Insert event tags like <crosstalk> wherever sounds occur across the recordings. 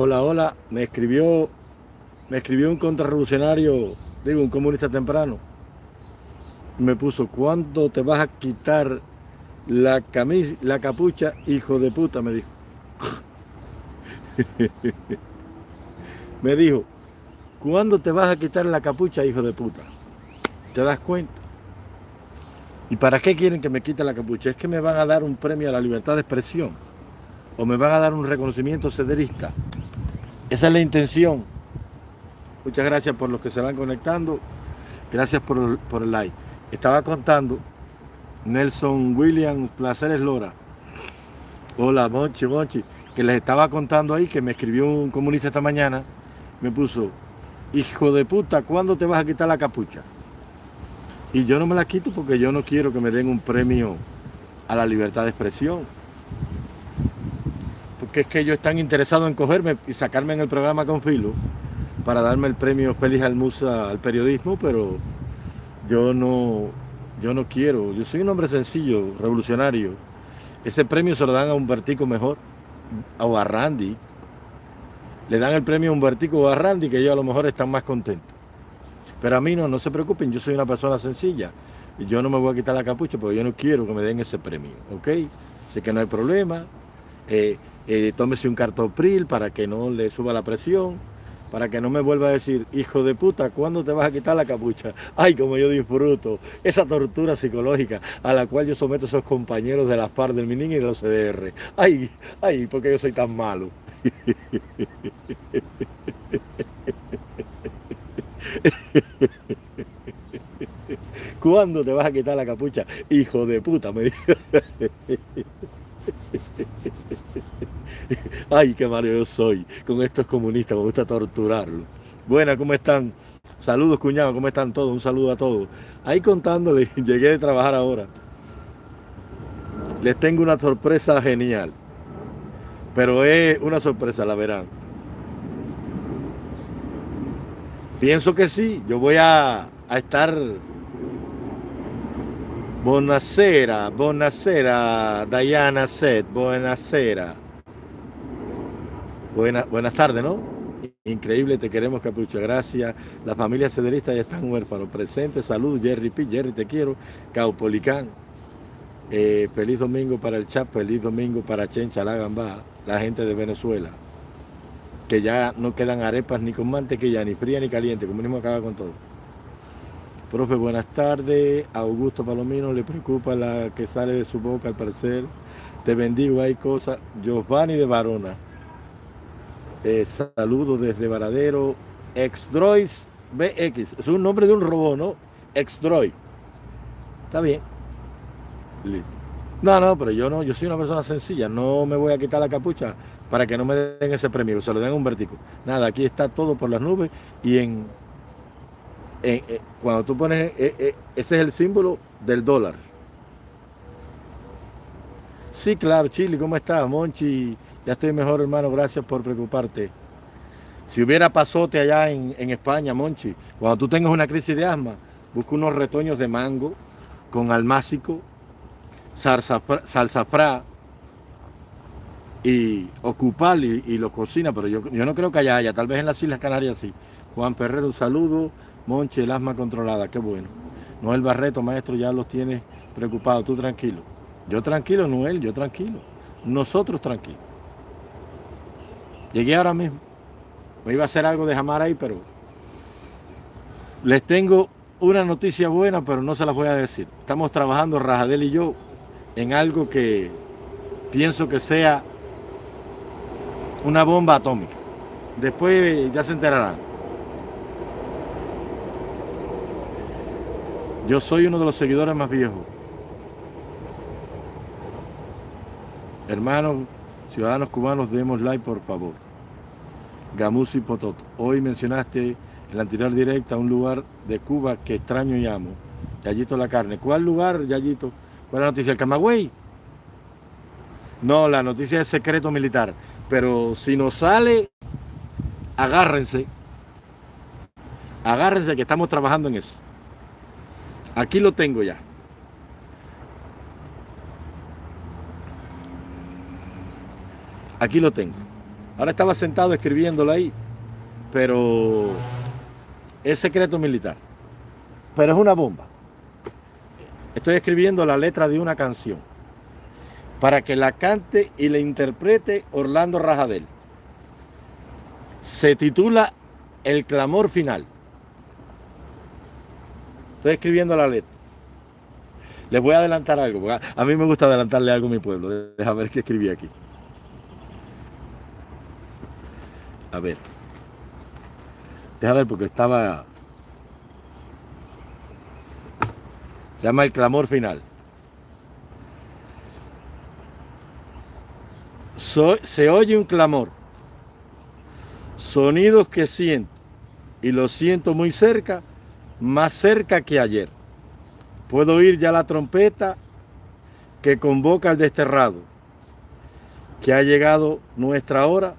Hola, hola, me escribió, me escribió un contrarrevolucionario, digo, un comunista temprano. Me puso, ¿cuándo te vas a quitar la la capucha, hijo de puta? Me dijo. <laughs> me dijo, ¿cuándo te vas a quitar la capucha, hijo de puta? ¿Te das cuenta? ¿Y para qué quieren que me quite la capucha? Es que me van a dar un premio a la libertad de expresión o me van a dar un reconocimiento cederista. Esa es la intención. Muchas gracias por los que se van conectando. Gracias por, el like. Estaba contando Nelson William Placeres Lora. Hola, Monchi, Monchi. Que les estaba contando ahí que me escribió un comunista esta mañana. Me puso, hijo de puta, ¿cuándo te vas a quitar la capucha? Y yo no me la quito porque yo no quiero que me den un premio a la libertad de expresión. Porque es que ellos están interesados en cogerme y sacarme en el programa con filo para darme el premio Félix Almusa al periodismo, pero yo no, yo no quiero. Yo soy un hombre sencillo, revolucionario. Ese premio se lo dan a Humbertico mejor, o a Randy. Le dan el premio a Humbertico o a Randy, que ellos a lo mejor están más contentos. Pero a mí no, no se preocupen, yo soy una persona sencilla. Y yo no me voy a quitar la capucha porque yo no quiero que me den ese premio, ¿ok? Sé que no hay problema. Eh, eh, tómese un cartopril para que no le suba la presión, para que no me vuelva a decir, hijo de puta, ¿cuándo te vas a quitar la capucha? Ay, como yo disfruto esa tortura psicológica a la cual yo someto a esos compañeros de las FARC, del MININ y de los CDR. Ay, ay, porque yo soy tan malo. <laughs> ¿Cuándo te vas a quitar la capucha? Hijo de puta, me dijo. <laughs> <laughs> Ay, qué yo soy. Con estos comunistas me gusta torturarlo. Buenas, ¿cómo están? Saludos, cuñado, ¿cómo están todos? Un saludo a todos. Ahí contándole, <laughs> llegué de trabajar ahora. Les tengo una sorpresa genial. Pero es una sorpresa, la verán. Pienso que sí, yo voy a, a estar... Buonasera, buonasera, Diana Set, buonasera. Buena, buenas tardes, ¿no? Increíble, te queremos, Capucha, gracias. La familia cederista ya están huérfanos. Presente, salud, Jerry P. Jerry, te quiero. Caupolicán. Eh, feliz domingo para el chat, feliz domingo para Chencha, la la gente de Venezuela que ya no quedan arepas ni con mantequilla, ni fría ni caliente, comunismo acaba con todo. Profe, buenas tardes. Augusto Palomino le preocupa la que sale de su boca al parecer. Te bendigo, hay cosas. Giovanni de Varona. Eh, saludos desde Varadero. Exdrois BX. Es un nombre de un robot, ¿no? Exdroid. Está bien. No, no, pero yo no, yo soy una persona sencilla. No me voy a quitar la capucha para que no me den ese premio, se lo den un vertico. Nada, aquí está todo por las nubes y en, eh, cuando tú pones, eh, eh, ese es el símbolo del dólar. Sí, claro, Chile, ¿cómo estás? Monchi, ya estoy mejor, hermano, gracias por preocuparte. Si hubiera pasote allá en, en España, Monchi, cuando tú tengas una crisis de asma, busca unos retoños de mango con almácico, salsa, fra y ocupar y, lo cocina, pero yo, yo no creo que haya haya, tal vez en las Islas Canarias sí. Juan Ferrero, un saludo. Monche, el asma controlada, qué bueno. Noel Barreto, maestro, ya los tienes preocupados, tú tranquilo. Yo tranquilo, Noel, yo tranquilo. Nosotros tranquilos. Llegué ahora mismo. Me iba a hacer algo de jamar ahí, pero les tengo una noticia buena, pero no se las voy a decir. Estamos trabajando Rajadel y yo en algo que pienso que sea una bomba atómica. Después ya se enterarán. Yo soy uno de los seguidores más viejos. Hermanos, ciudadanos cubanos, demos like por favor. Gamusi Pototo. Hoy mencionaste en la anterior directa un lugar de Cuba que extraño y amo. Yayito la carne. ¿Cuál lugar, Yayito? ¿Cuál es la noticia? ¿El Camagüey? No, la noticia es secreto militar. Pero si nos sale, agárrense. Agárrense que estamos trabajando en eso. Aquí lo tengo ya. Aquí lo tengo. Ahora estaba sentado escribiéndola ahí, pero es secreto militar. Pero es una bomba. Estoy escribiendo la letra de una canción para que la cante y la interprete Orlando Rajadel. Se titula El clamor final. Estoy escribiendo la letra. Les voy a adelantar algo, a mí me gusta adelantarle algo a mi pueblo. Deja ver qué escribí aquí. A ver. Deja ver porque estaba... Se llama El clamor final. se oye un clamor, sonidos que siento, y lo siento muy cerca, más cerca que ayer. Puedo oír ya la trompeta que convoca al desterrado, que ha llegado nuestra hora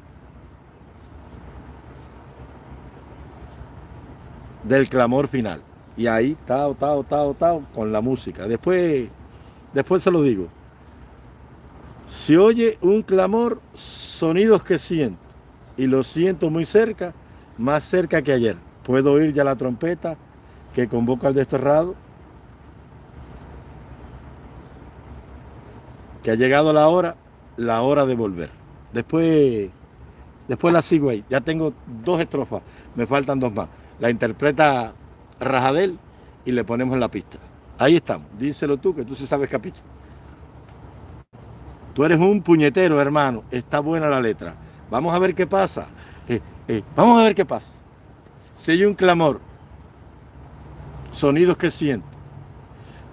del clamor final. Y ahí, tao, tao, tao, tao, con la música. Después, después se lo digo. Se oye un clamor, sonidos que siento, y lo siento muy cerca, más cerca que ayer. Puedo oír ya la trompeta que convoca al desterrado, que ha llegado la hora, la hora de volver. Después, después la sigo ahí. Ya tengo dos estrofas, me faltan dos más. La interpreta Rajadel y le ponemos en la pista. Ahí estamos, díselo tú, que tú sí sabes capítulo. Tú eres un puñetero, hermano. Está buena la letra. Vamos a ver qué pasa. Eh, eh, vamos a ver qué pasa. Si hay un clamor, sonidos que siento.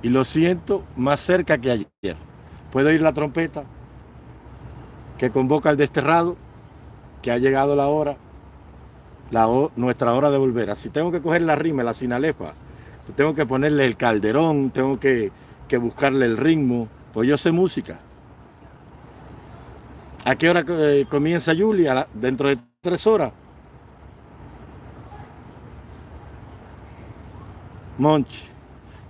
Y lo siento más cerca que ayer. Puedo oír la trompeta que convoca al desterrado, que ha llegado la hora, la nuestra hora de volver. Así tengo que coger la rima, la sinalefa. Tengo que ponerle el calderón, tengo que, que buscarle el ritmo. Pues yo sé música. ¿A qué hora eh, comienza Julia? Dentro de tres horas. Monchi,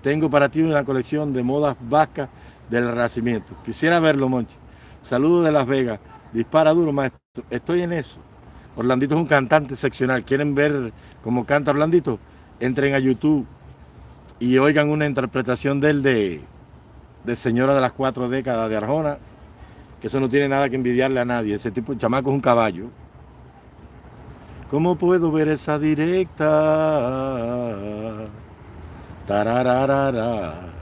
tengo para ti una colección de modas vascas del Renacimiento. Quisiera verlo, Monchi. Saludos de Las Vegas. Dispara duro, maestro. Estoy en eso. Orlandito es un cantante seccional. ¿Quieren ver cómo canta Orlandito? Entren a YouTube y oigan una interpretación de él de, de Señora de las Cuatro Décadas de Arjona que eso no tiene nada que envidiarle a nadie. Ese tipo de chamaco es un caballo. ¿Cómo puedo ver esa directa? Tarararara.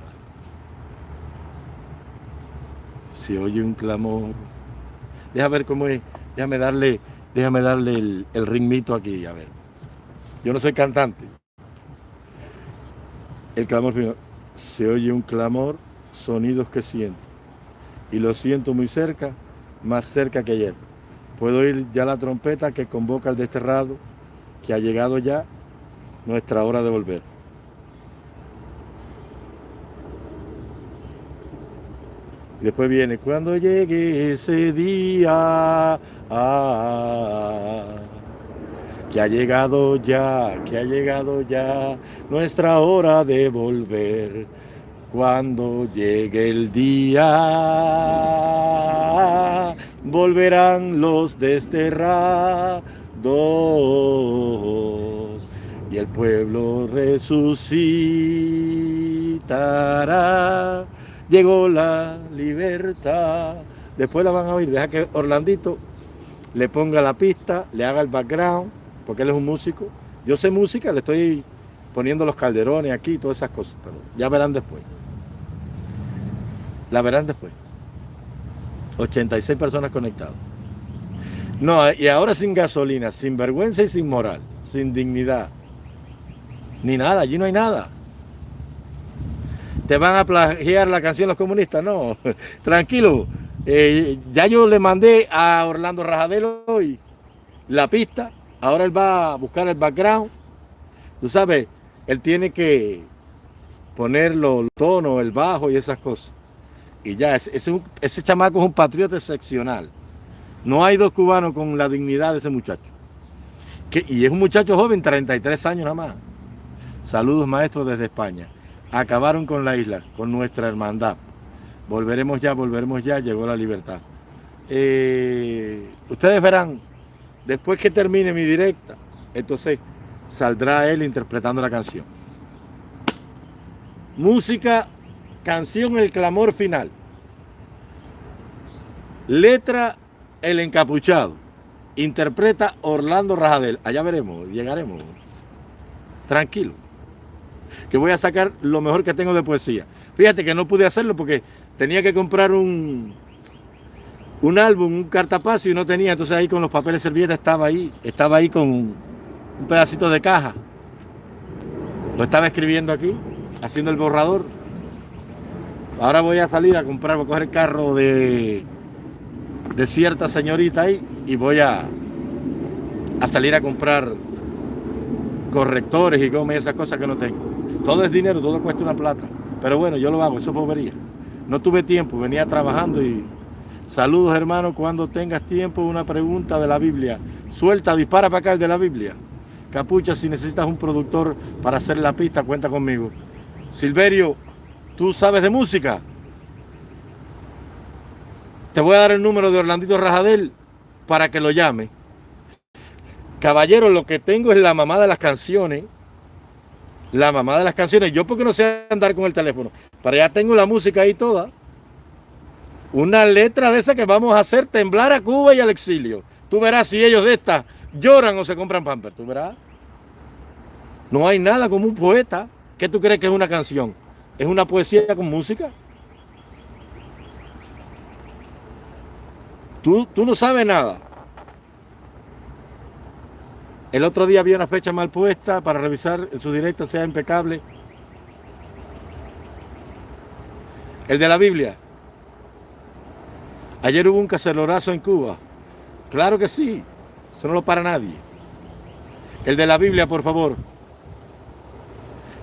Si oye un clamor. Déjame ver cómo es. Déjame darle, déjame darle el, ritmito aquí, a ver. Yo no soy cantante. El clamor Se oye un clamor, sonidos que siento y lo siento muy cerca, más cerca que ayer. Puedo oír ya la trompeta que convoca al desterrado, que ha llegado ya nuestra hora de volver. Después viene, cuando llegue ese día, ah, que ha llegado ya, que ha llegado ya nuestra hora de volver cuando llegue el día, volverán los desterrados y el pueblo resucitará. Llegó la libertad. Después la van a oír. Deja que Orlandito le ponga la pista, le haga el background, porque él es un músico. Yo sé música, le estoy poniendo los calderones aquí, todas esas cosas, pero ya verán después. La verán después. 86 personas conectadas. No, y ahora sin gasolina, sin vergüenza y sin moral, sin dignidad. Ni nada, allí no hay nada. ¿Te van a plagiar la canción los comunistas? No, <laughs> tranquilo. Eh, ya yo le mandé a Orlando Rajadelo hoy la pista. Ahora él va a buscar el background. Tú sabes, él tiene que poner los tonos, el bajo y esas cosas. Y ya, ese, ese, chamaco es un patriota excepcional. No hay dos cubanos con la dignidad de ese muchacho. Y es un muchacho joven, 33 años nada más. Saludos maestros desde España. Acabaron con la isla, con nuestra hermandad. Volveremos ya, volveremos ya, llegó la libertad. Eh, ustedes verán después que termine mi directa, entonces saldrá él interpretando la canción. Música, canción El Clamor Final. Letra El Encapuchado. Interpreta Orlando Rajadel. Allá veremos, llegaremos. Tranquilo. Que voy a sacar lo mejor que tengo de poesía. Fíjate que no pude hacerlo porque tenía que comprar un, un álbum, un cartapacio y no tenía. Entonces ahí con los papeles servietas estaba ahí. Estaba ahí con un pedacito de caja. Lo estaba escribiendo aquí, haciendo el borrador. Ahora voy a salir a comprar, voy a coger el carro de, de cierta señorita ahí y voy a, a salir a comprar correctores y come esas cosas que no tengo. Todo es dinero, todo cuesta una plata. Pero bueno, yo lo hago, eso es bobería. No tuve tiempo, venía trabajando y saludos hermano, cuando tengas tiempo, una pregunta de la Biblia. Suelta, dispara para acá el de la Biblia. Capucha, si necesitas un productor para hacer la pista, cuenta conmigo. Silverio, ¿tú sabes de música? Te voy a dar el número de Orlandito Rajadel para que lo llame. Caballero, lo que tengo es la mamá de las canciones. La mamá de las canciones. Yo porque no sé andar con el teléfono. Para allá tengo la música ahí toda. Una letra de esa que vamos a hacer temblar a Cuba y al exilio. Tú verás si ellos de esta lloran o se compran pamper. Tú verás. No hay nada como un poeta. ¿Qué tú crees que es una canción? ¿Es una poesía con música? Tú, no sabes nada. El otro día había una fecha mal puesta para revisar su directa sea impecable. El de la Biblia. Ayer hubo un cacerorazo en Cuba. Claro que sí. Eso no lo para nadie. El de la Biblia, por favor.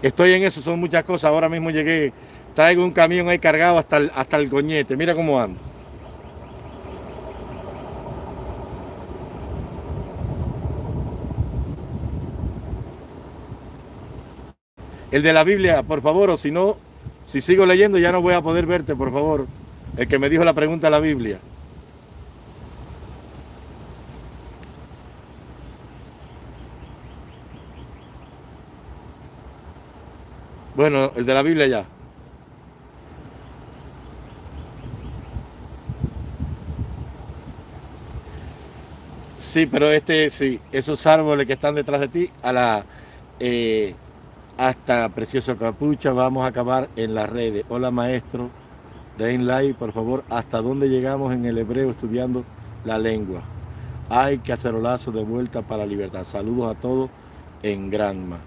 Estoy en eso, son muchas cosas. Ahora mismo llegué, traigo un camión ahí cargado hasta el, hasta el goñete. Mira cómo ando. El de la Biblia, por favor, o si no, si sigo leyendo ya no voy a poder verte, por favor. El que me dijo la pregunta de la Biblia. Bueno, el de la Biblia ya. Sí, pero este, sí, esos árboles que están detrás de ti, a la... Eh, hasta Precioso Capucha, vamos a acabar en las redes. Hola maestro, den like por favor, hasta dónde llegamos en el hebreo estudiando la lengua. Hay cacerolazo de vuelta para la libertad. Saludos a todos en Granma.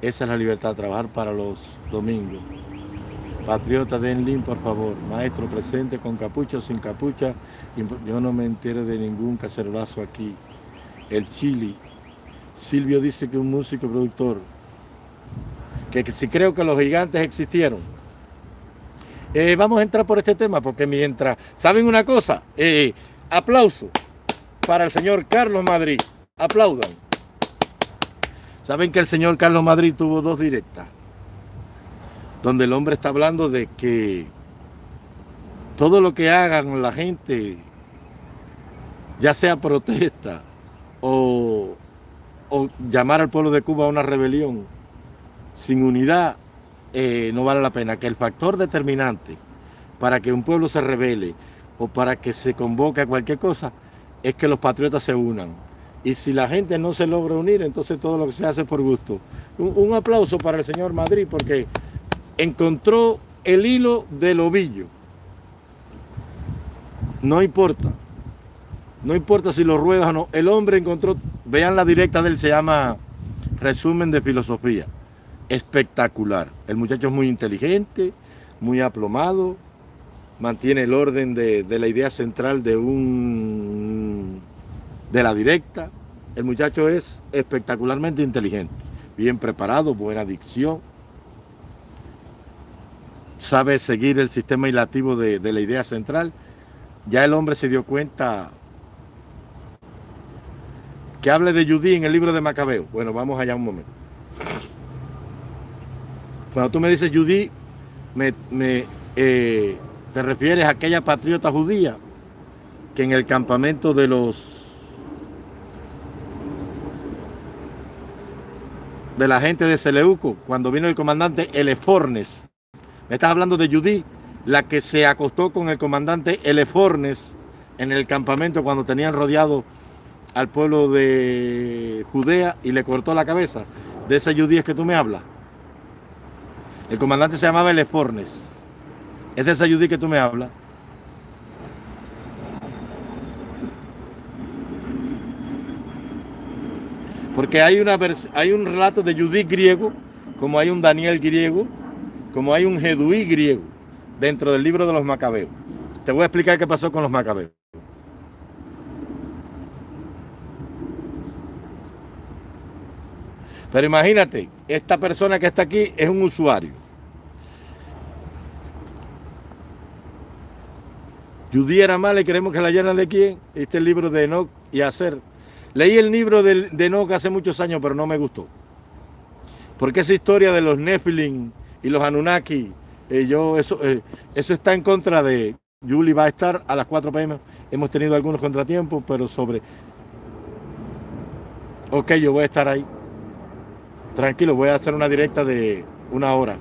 Esa es la libertad, trabajar para los domingos. Patriota, den link, por favor. Maestro, presente con capucha o sin capucha. Yo no me entero de ningún cacerolazo aquí. El Chili. Silvio dice que un músico productor que si creo que los gigantes existieron. Eh, vamos a entrar por este tema porque mientras, ¿saben una cosa? Eh, aplauso para el señor Carlos Madrid. Aplaudan. Saben que el señor Carlos Madrid tuvo dos directas, donde el hombre está hablando de que todo lo que hagan la gente, ya sea protesta o, o llamar al pueblo de Cuba a una rebelión, sin unidad eh, no vale la pena, que el factor determinante para que un pueblo se revele o para que se convoque a cualquier cosa es que los patriotas se unan. Y si la gente no se logra unir, entonces todo lo que se hace por gusto. Un, aplauso para el señor Madrid porque encontró el hilo del ovillo. No importa. No importa si lo ruedas o no. El hombre encontró, vean la directa de él, se llama Resumen de Filosofía espectacular. El muchacho es muy inteligente, muy aplomado, mantiene el orden de, la idea central de un de la directa. El muchacho es espectacularmente inteligente, bien preparado, buena dicción, sabe seguir el sistema hilativo de, de la idea central. Ya el hombre se dio cuenta que hable de Judí en el libro de Macabeo. Bueno, vamos allá un momento. Cuando tú me dices Judí, me, me, eh, te refieres a aquella patriota judía que en el campamento de los de la gente de Seleuco, cuando vino el comandante Elefornes. Me estás hablando de Judí, la que se acostó con el comandante Elefornes en el campamento cuando tenían rodeado al pueblo de Judea y le cortó la cabeza. De ese Judí es que tú me hablas. El comandante se llamaba Elefornes. Es de ese Judí que tú me hablas. Porque hay, una, hay un relato de Judith griego, como hay un Daniel griego, como hay un Jeduí griego dentro del libro de los Macabeos. Te voy a explicar qué pasó con los Macabeos. Pero imagínate, esta persona que está aquí es un usuario. Judí era mala y queremos que la llenan de quién. Este libro de Enoch y Hacer Leí el libro de, de Enoch hace muchos años, pero no me gustó. Porque esa historia de los Nephilim y los Anunnaki, eh, yo, eso, eh, eso está en contra de... Julie va a estar a las 4 pm. Hemos tenido algunos contratiempos, pero sobre... Ok, yo voy a estar ahí. Tranquilo, voy a hacer una directa de una hora.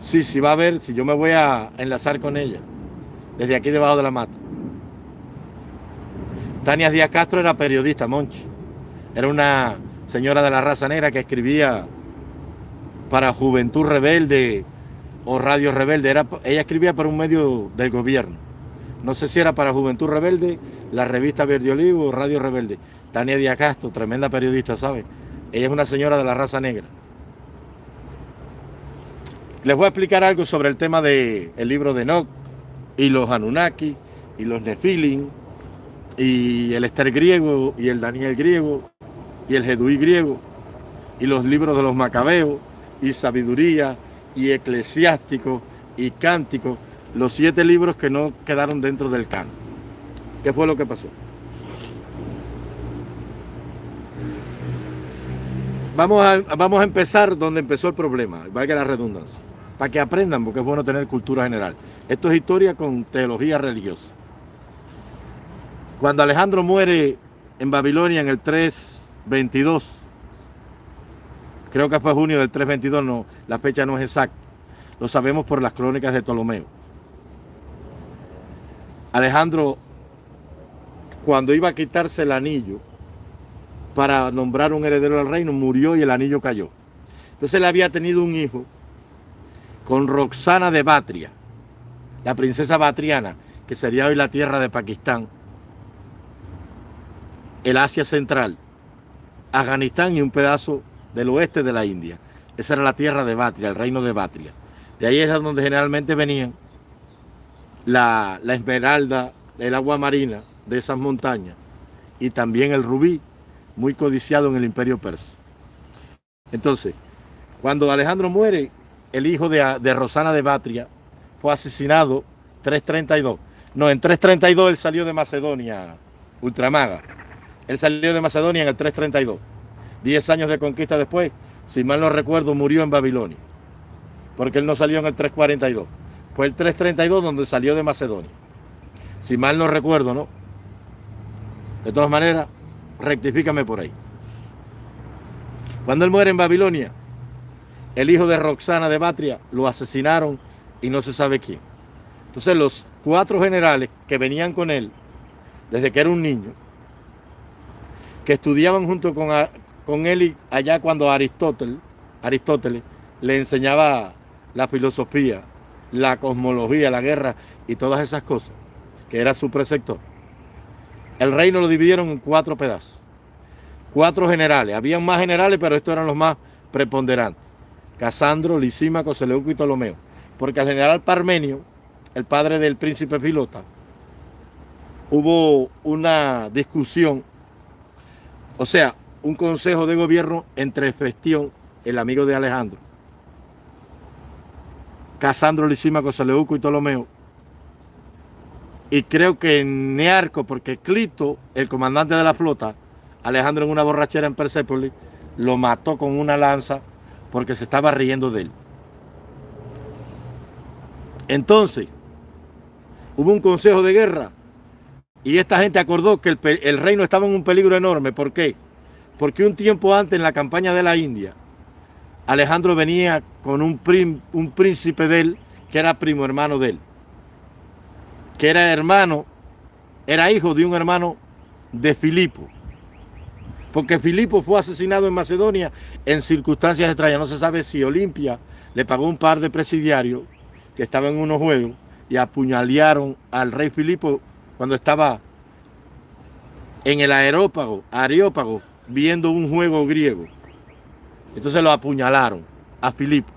Sí, sí va a ver, si yo me voy a enlazar con ella. Desde aquí debajo de la mata. Tania Díaz Castro era periodista, Monchi. Era una señora de la raza negra que escribía para Juventud Rebelde o Radio Rebelde. Era, ella escribía para un medio del gobierno. No sé si era para Juventud Rebelde, la revista Verde Olivo o Radio Rebelde. Tania Díaz Castro, tremenda periodista, ¿sabe? Ella es una señora de la raza negra. Les voy a explicar algo sobre el tema del libro de Enoch y los Anunnaki y los Nefilim y el Esther griego y el Daniel griego y el Jeduí griego y los libros de los Macabeos y Sabiduría y Eclesiástico y Cántico, los siete libros que no quedaron dentro del canon. ¿Qué fue lo que pasó? Vamos a, vamos a empezar donde empezó el problema, valga la redundancia, para que aprendan, porque es bueno tener cultura general. Esto es historia con teología religiosa. Cuando Alejandro muere en Babilonia en el 322, creo que fue junio del 322, no, la fecha no es exacta, lo sabemos por las crónicas de Ptolomeo. Alejandro, cuando iba a quitarse el anillo para nombrar un heredero al reino, murió y el anillo cayó. Entonces él había tenido un hijo con Roxana de Batria, la princesa Batriana, que sería hoy la tierra de Pakistán, el Asia Central, Afganistán y un pedazo del oeste de la India. Esa era la tierra de Batria, el reino de Batria. De ahí es donde generalmente venían la, la esmeralda, el agua marina de esas montañas y también el rubí, muy codiciado en el imperio persa. Entonces, cuando Alejandro muere, el hijo de, de Rosana de Batria fue asesinado 332. No, en 332 él salió de Macedonia, Ultramaga. Él salió de Macedonia en el 332. Diez años de conquista después, si mal no recuerdo, murió en Babilonia. Porque él no salió en el 342. Fue el 332 donde salió de Macedonia. Si mal no recuerdo, ¿no? De todas maneras, rectifícame por ahí. Cuando él muere en Babilonia, el hijo de Roxana de Batria lo asesinaron y no se sabe quién. Entonces los cuatro generales que venían con él, desde que era un niño, que estudiaban junto con, con él allá cuando Aristóteles, Aristóteles le enseñaba la filosofía, la cosmología, la guerra y todas esas cosas, que era su preceptor. El reino lo dividieron en cuatro pedazos, cuatro generales. Habían más generales, pero estos eran los más preponderantes. Casandro, Lisímaco, Seleuco y Ptolomeo. Porque al general Parmenio, el padre del príncipe Pilota, hubo una discusión o sea, un consejo de gobierno entre Festión, el amigo de Alejandro, Casandro Lisímaco, Seleuco y Ptolomeo, y creo que Nearco, porque Clito, el comandante de la flota, Alejandro en una borrachera en Persépolis, lo mató con una lanza porque se estaba riendo de él. Entonces, hubo un consejo de guerra Y esta gente acordó que el, reino estaba en un peligro enorme. ¿Por qué? Porque un tiempo antes, en la campaña de la India, Alejandro venía con un, un príncipe de él, que era primo hermano de él. Que era hermano, era hijo de un hermano de Filipo. Porque Filipo fue asesinado en Macedonia en circunstancias extrañas. No se sabe si Olimpia le pagó un par de presidiarios que estaban en unos juegos y apuñalearon al rey Filipo cuando estaba en el aerópago, areópago, viendo un juego griego. Entonces lo apuñalaron a Filipo.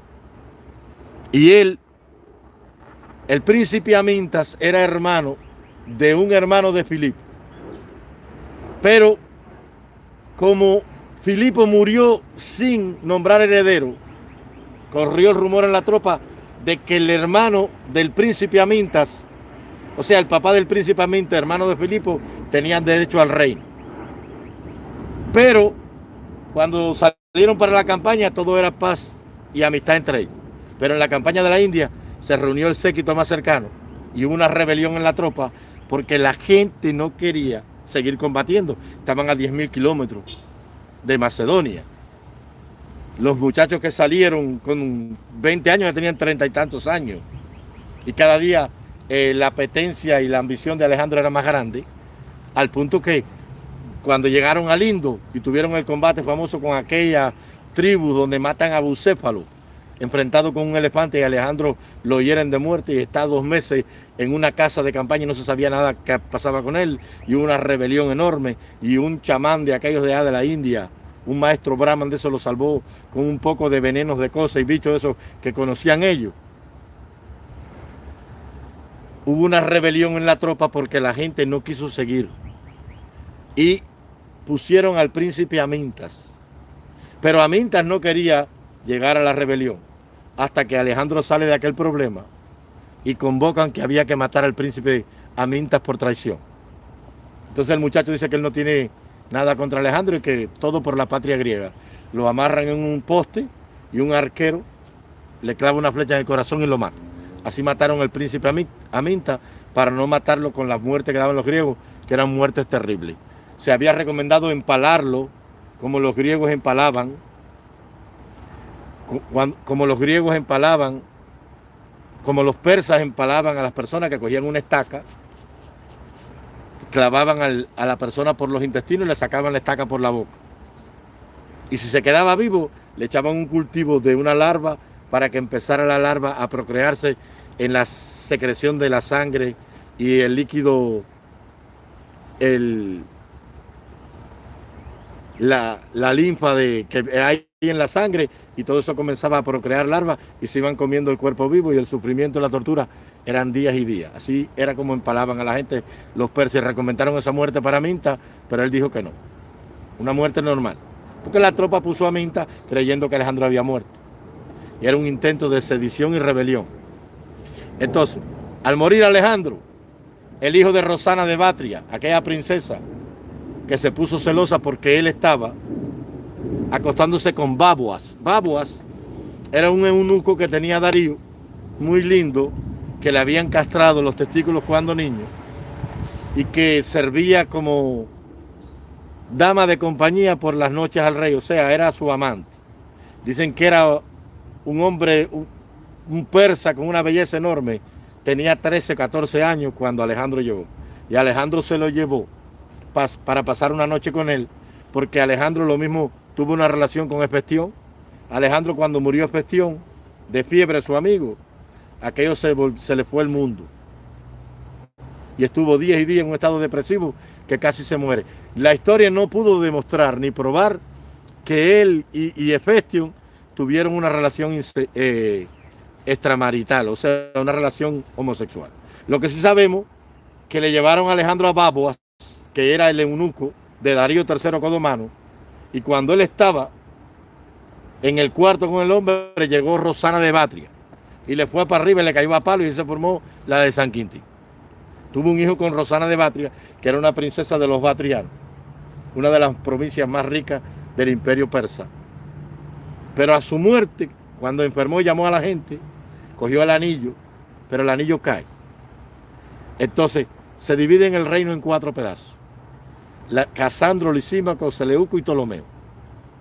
Y él, el príncipe Amintas, era hermano de un hermano de Filipo. Pero como Filipo murió sin nombrar heredero, corrió el rumor en la tropa de que el hermano del príncipe Amintas o sea, el papá del príncipe Aminta, hermano de Filipo, tenían derecho al reino. Pero cuando salieron para la campaña, todo era paz y amistad entre ellos. Pero en la campaña de la India se reunió el séquito más cercano y hubo una rebelión en la tropa porque la gente no quería seguir combatiendo. Estaban a 10.000 kilómetros de Macedonia. Los muchachos que salieron con 20 años ya tenían treinta y tantos años. Y cada día eh, la apetencia y la ambición de Alejandro era más grande, al punto que cuando llegaron a Lindo y tuvieron el combate famoso con aquella tribu donde matan a Bucéfalo, enfrentado con un elefante y Alejandro lo hieren de muerte y está dos meses en una casa de campaña y no se sabía nada que pasaba con él y una rebelión enorme y un chamán de aquellos de allá de la India, un maestro brahman de eso lo salvó con un poco de venenos de cosas y bichos de esos que conocían ellos hubo una rebelión en la tropa porque la gente no quiso seguir. Y pusieron al príncipe Amintas. Pero Amintas no quería llegar a la rebelión hasta que Alejandro sale de aquel problema y convocan que había que matar al príncipe Amintas por traición. Entonces el muchacho dice que él no tiene nada contra Alejandro y que todo por la patria griega. Lo amarran en un poste y un arquero le clava una flecha en el corazón y lo mata. Así mataron al príncipe Aminta para no matarlo con la muerte que daban los griegos, que eran muertes terribles. Se había recomendado empalarlo como los griegos empalaban, como los griegos empalaban, como los persas empalaban a las personas que cogían una estaca, clavaban a la persona por los intestinos y le sacaban la estaca por la boca. Y si se quedaba vivo, le echaban un cultivo de una larva para que empezara la larva a procrearse en la secreción de la sangre y el líquido, el, la, linfa de, que hay en la sangre y todo eso comenzaba a procrear larvas y se iban comiendo el cuerpo vivo y el sufrimiento y la tortura eran días y días. Así era como empalaban a la gente. Los persas recomendaron esa muerte para Minta, pero él dijo que no. Una muerte normal. Porque la tropa puso a Minta creyendo que Alejandro había muerto y era un intento de sedición y rebelión. Entonces, al morir Alejandro, el hijo de Rosana de Batria, aquella princesa que se puso celosa porque él estaba acostándose con Babuas. Babuas era un eunuco que tenía Darío, muy lindo, que le habían castrado los testículos cuando niño y que servía como dama de compañía por las noches al rey, o sea, era su amante. Dicen que era un hombre, un, persa con una belleza enorme, tenía 13, 14 años cuando Alejandro llegó. Y Alejandro se lo llevó para pasar una noche con él, porque Alejandro lo mismo tuvo una relación con Efestión. Alejandro cuando murió Efestión, de fiebre su amigo, aquello se, le fue el mundo. Y estuvo días y días en un estado depresivo que casi se muere. La historia no pudo demostrar ni probar que él y, y tuvieron una relación eh, extramarital, o sea, una relación homosexual. Lo que sí sabemos, que le llevaron a Alejandro a Baboas, que era el eunuco de Darío III Codomano, y cuando él estaba en el cuarto con el hombre, llegó Rosana de Batria, y le fue para arriba y le cayó a palo y se formó la de San Quintín. Tuvo un hijo con Rosana de Batria, que era una princesa de los Batrianos, una de las provincias más ricas del imperio persa. Pero a su muerte, cuando enfermó, llamó a la gente, cogió el anillo, pero el anillo cae. Entonces, se divide el reino en cuatro pedazos. La, Casandro, Lisímaco, Seleuco y Ptolomeo.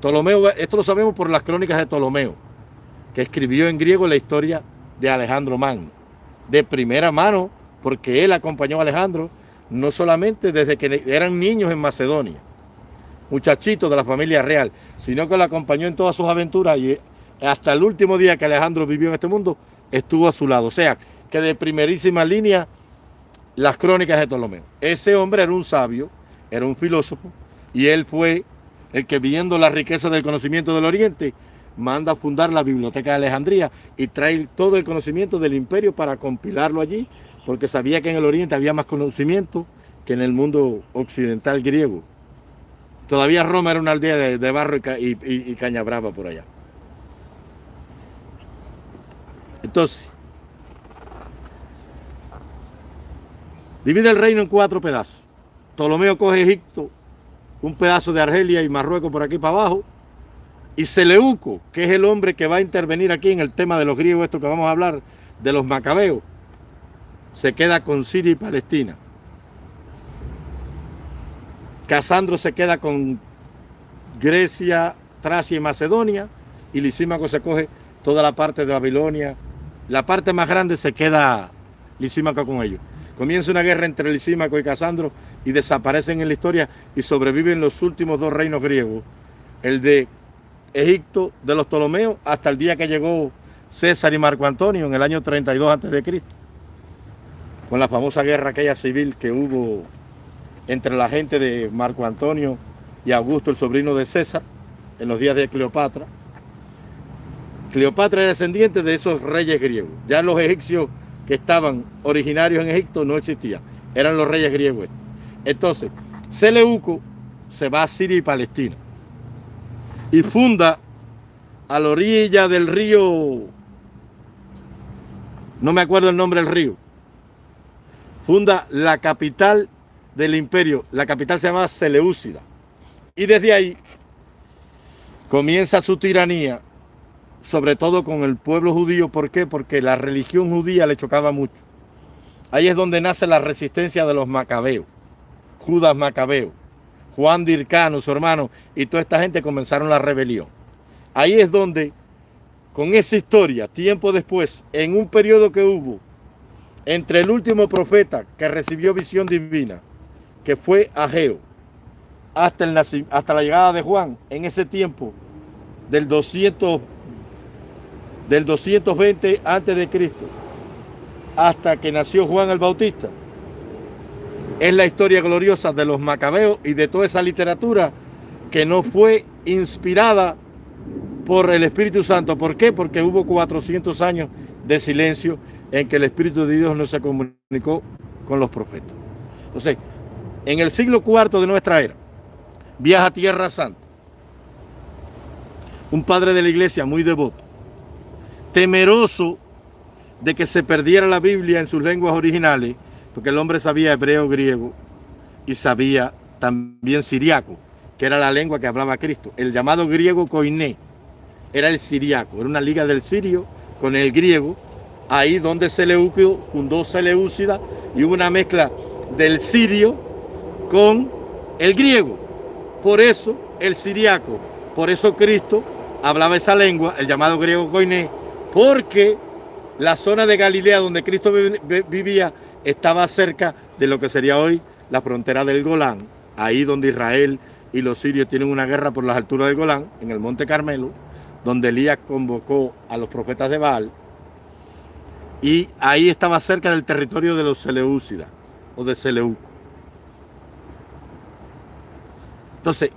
Ptolomeo, esto lo sabemos por las crónicas de Ptolomeo, que escribió en griego la historia de Alejandro Magno, de primera mano, porque él acompañó a Alejandro no solamente desde que eran niños en Macedonia, muchachitos de la familia real, sino que lo acompañó en todas sus aventuras y hasta el último día que Alejandro vivió en este mundo, estuvo a su lado. O sea, que de primerísima línea, las crónicas de Ptolomeo. Ese hombre era un sabio, era un filósofo, y él fue el que viendo la riqueza del conocimiento del Oriente, manda a fundar la Biblioteca de Alejandría y trae todo el conocimiento del imperio para compilarlo allí, porque sabía que en el Oriente había más conocimiento que en el mundo occidental griego. Todavía Roma era una aldea de, barro y, y caña brava por allá. Entonces, divide el reino en cuatro pedazos. Ptolomeo coge Egipto, un pedazo de Argelia y Marruecos por aquí para abajo, y Seleuco, que es el hombre que va a intervenir aquí en el tema de los griegos, esto que vamos a hablar, de los macabeos, se queda con Siria y Palestina. Casandro se queda con Grecia, Tracia y Macedonia, y Lisímaco se coge toda la parte de Babilonia. La parte más grande se queda Lisímaco con ellos. Comienza una guerra entre Lisímaco y Casandro y desaparecen en la historia y sobreviven los últimos dos reinos griegos. El de Egipto de los Ptolomeos hasta el día que llegó César y Marco Antonio en el año 32 a.C. Con la famosa guerra aquella civil que hubo entre la gente de Marco Antonio y Augusto, el sobrino de César, en los días de Cleopatra. Cleopatra era descendiente de esos reyes griegos. Ya los egipcios que estaban originarios en Egipto no existían. Eran los reyes griegos. Entonces, Seleuco se va a Siria y Palestina y funda a la orilla del río, no me acuerdo el nombre del río, funda la capital del imperio. La capital se llama Seleucida. Y desde ahí comienza su tiranía, sobre todo con el pueblo judío. ¿Por qué? Porque la religión judía le chocaba mucho. Ahí es donde nace la resistencia de los macabeos, Judas Macabeo, Juan Dircano, su hermano, y toda esta gente comenzaron la rebelión. Ahí es donde, con esa historia, tiempo después, en un periodo que hubo entre el último profeta que recibió visión divina que fue Ageo, hasta, el hasta la llegada de Juan, en ese tiempo del 200, del 220 antes de Cristo, hasta que nació Juan el Bautista, es la historia gloriosa de los macabeos y de toda esa literatura que no fue inspirada por el Espíritu Santo. ¿Por qué? Porque hubo 400 años de silencio en que el Espíritu de Dios no se comunicó con los profetas. Entonces, en el siglo IV de nuestra era, viaja a Tierra Santa, un padre de la iglesia muy devoto, temeroso de que se perdiera la Biblia en sus lenguas originales, porque el hombre sabía hebreo, griego y sabía también siriaco, que era la lengua que hablaba Cristo. El llamado griego koiné era el siriaco, era una liga del sirio con el griego, ahí donde Seleucio fundó Seleucida y hubo una mezcla del sirio con el griego. Por eso el siriaco, por eso Cristo hablaba esa lengua, el llamado griego koiné, porque la zona de Galilea donde Cristo vivía estaba cerca de lo que sería hoy la frontera del Golán, ahí donde Israel y los sirios tienen una guerra por las alturas del Golán, en el Monte Carmelo, donde Elías convocó a los profetas de Baal, y ahí estaba cerca del territorio de los Seleucidas, o de Seleuco. Entonces,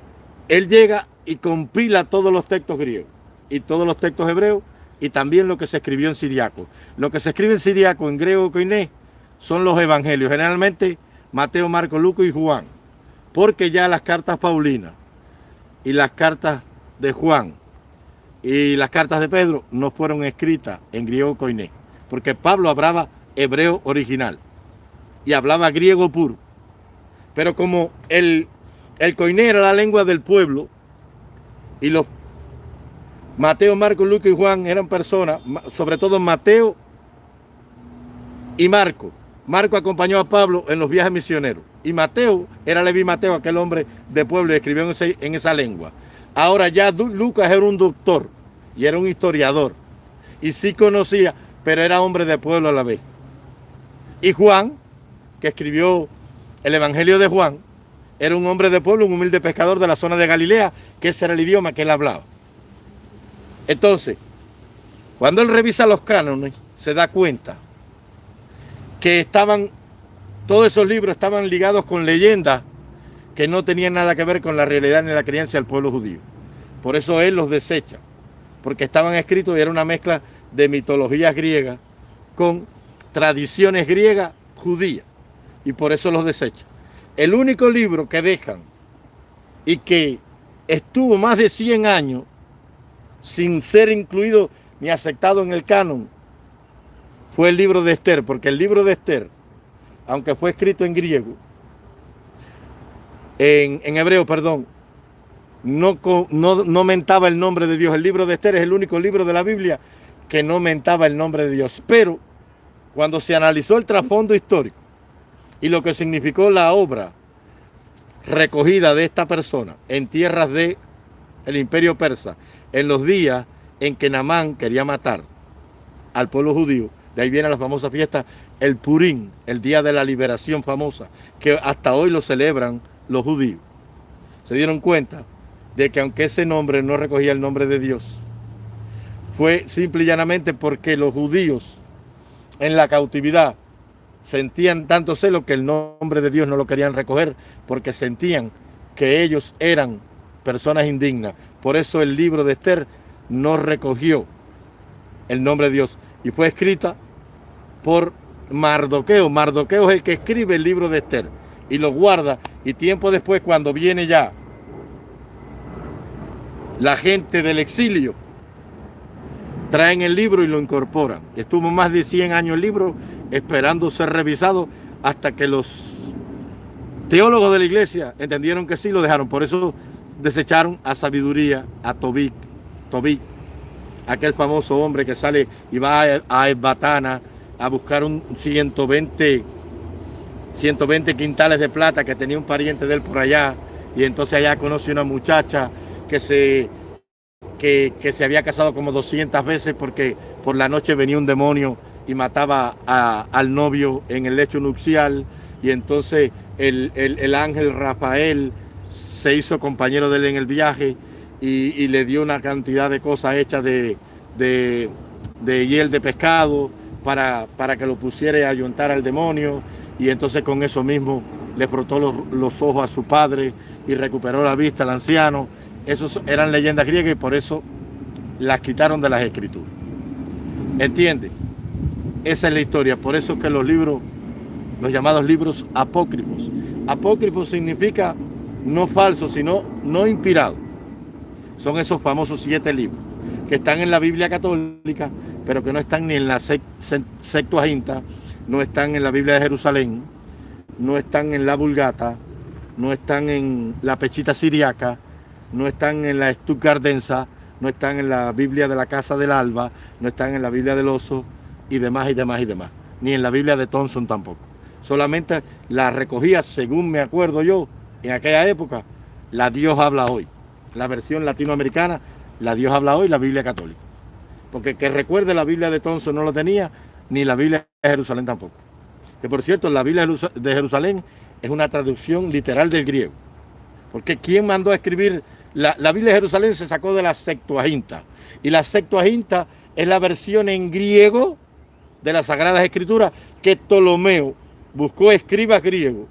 él llega y compila todos los textos griegos y todos los textos hebreos y también lo que se escribió en siriaco. Lo que se escribe en siriaco, en griego, coiné, son los evangelios, generalmente Mateo, Marco, Lucas y Juan, porque ya las cartas Paulinas y las cartas de Juan y las cartas de Pedro no fueron escritas en griego coiné, porque Pablo hablaba hebreo original y hablaba griego puro. Pero como el el coiné era la lengua del pueblo y los Mateo, Marco, Lucas y Juan eran personas, sobre todo Mateo y Marco. Marco acompañó a Pablo en los viajes misioneros. Y Mateo, era Levi Mateo, aquel hombre de pueblo, y escribió en, esa lengua. Ahora ya Lucas era un doctor y era un historiador. Y sí conocía, pero era hombre de pueblo a la vez. Y Juan, que escribió el Evangelio de Juan, era un hombre de pueblo, un humilde pescador de la zona de Galilea, que ese era el idioma que él hablaba. Entonces, cuando él revisa los cánones, se da cuenta que estaban, todos esos libros estaban ligados con leyendas que no tenían nada que ver con la realidad ni la creencia del pueblo judío. Por eso él los desecha, porque estaban escritos y era una mezcla de mitologías griegas con tradiciones griegas judías, y por eso los desecha. El único libro que dejan y que estuvo más de 100 años sin ser incluido ni aceptado en el canon fue el libro de Esther, porque el libro de Esther, aunque fue escrito en griego, en, hebreo, perdón, no, no, no mentaba el nombre de Dios. El libro de Esther es el único libro de la Biblia que no mentaba el nombre de Dios. Pero cuando se analizó el trasfondo histórico y lo que significó la obra recogida de esta persona en tierras del el imperio persa, en los días en que Namán quería matar al pueblo judío, de ahí viene la famosa fiesta, el Purín, el día de la liberación famosa, que hasta hoy lo celebran los judíos. Se dieron cuenta de que aunque ese nombre no recogía el nombre de Dios, fue simple y llanamente porque los judíos en la cautividad sentían tanto celo que el nombre de Dios no lo querían recoger porque sentían que ellos eran personas indignas. Por eso el libro de Esther no recogió el nombre de Dios y fue escrita por Mardoqueo. Mardoqueo es el que escribe el libro de Esther y lo guarda y tiempo después cuando viene ya la gente del exilio traen el libro y lo incorporan. Estuvo más de 100 años el libro esperando ser revisado hasta que los teólogos de la iglesia entendieron que sí lo dejaron. Por eso desecharon a sabiduría, a Tobit, Tobit aquel famoso hombre que sale y va a Esbatana a buscar un 120, 120 quintales de plata que tenía un pariente de él por allá. Y entonces allá conoce una muchacha que se, que, se había casado como 200 veces porque por la noche venía un demonio y mataba al novio en el lecho nupcial. Y entonces el, ángel Rafael se hizo compañero de él en el viaje y, le dio una cantidad de cosas hechas de, de, de hiel de pescado para, para, que lo pusiera a ayuntar al demonio y entonces con eso mismo le frotó los, ojos a su padre y recuperó la vista al anciano. Esos eran leyendas griegas y por eso las quitaron de las escrituras. ¿Entiende? Esa es la historia. Por eso que los libros, los llamados libros apócrifos. Apócrifos significa no falso, sino no inspirado son esos famosos siete libros que están en la Biblia católica, pero que no están ni en la Septuaginta, no están en la Biblia de Jerusalén, no están en la Vulgata, no están en la Pechita Siriaca, no están en la Stuttgartensa, no están en la Biblia de la Casa del Alba, no están en la Biblia del Oso y demás y demás y demás, ni en la Biblia de Thompson tampoco. Solamente la recogía, según me acuerdo yo, en aquella época, la Dios habla hoy la versión latinoamericana, la Dios habla hoy, la Biblia católica. Porque que recuerde la Biblia de Tonso no lo tenía, ni la Biblia de Jerusalén tampoco. Que por cierto, la Biblia de Jerusalén es una traducción literal del griego. Porque ¿quién mandó a escribir? La, la Biblia de Jerusalén se sacó de la Septuaginta. Y la Septuaginta es la versión en griego de las Sagradas Escrituras que Ptolomeo buscó escribas griegos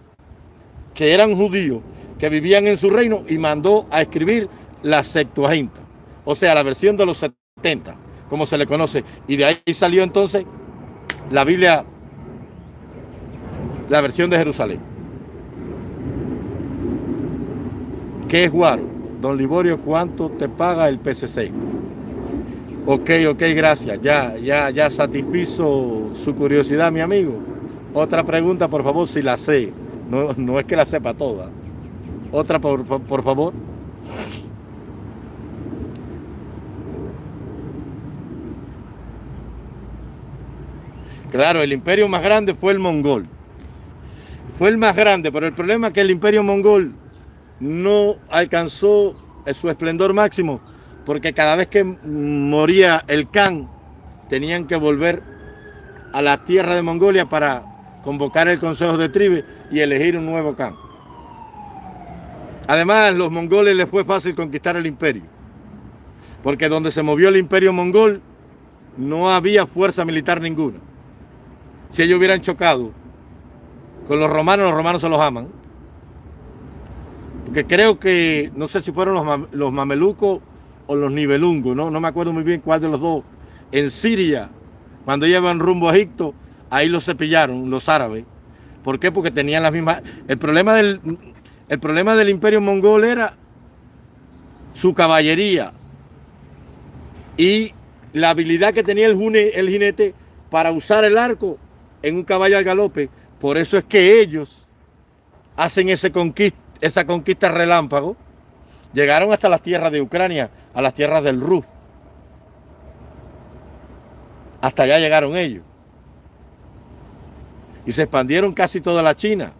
que eran judíos que vivían en su reino y mandó a escribir la Septuaginta, o sea, la versión de los 70, como se le conoce. Y de ahí salió entonces la Biblia, la versión de Jerusalén. ¿Qué es Guaro? Don Liborio, ¿cuánto te paga el PCC? Ok, ok, gracias. Ya, ya, ya satisfizo su curiosidad, mi amigo. Otra pregunta, por favor, si la sé. No, no es que la sepa toda. Otra, por, por favor. Claro, el imperio más grande fue el mongol. fue el más grande, pero el problema es que el imperio mongol no alcanzó su esplendor máximo, porque cada vez que moría el Khan, tenían que volver a la tierra de Mongolia para convocar el Consejo de Tribe y elegir un nuevo Khan. Además, los mongoles les fue fácil conquistar el imperio, porque donde se movió el imperio mongol no había fuerza militar ninguna. Si ellos hubieran chocado con los romanos, los romanos se los aman. Porque creo que, no sé si fueron los, los mamelucos o los nivelungos, ¿no? no me acuerdo muy bien cuál de los dos. En Siria, cuando llevan rumbo a Egipto, ahí los cepillaron los árabes. ¿Por qué? Porque tenían las mismas... El problema del, el problema del imperio mongol era su caballería y la habilidad que tenía el, el jinete para usar el arco en un caballo al galope. Por eso es que ellos hacen ese esa conquista relámpago. Llegaron hasta las tierras de Ucrania, a las tierras del Rus. Hasta allá llegaron ellos. Y se expandieron casi toda la China.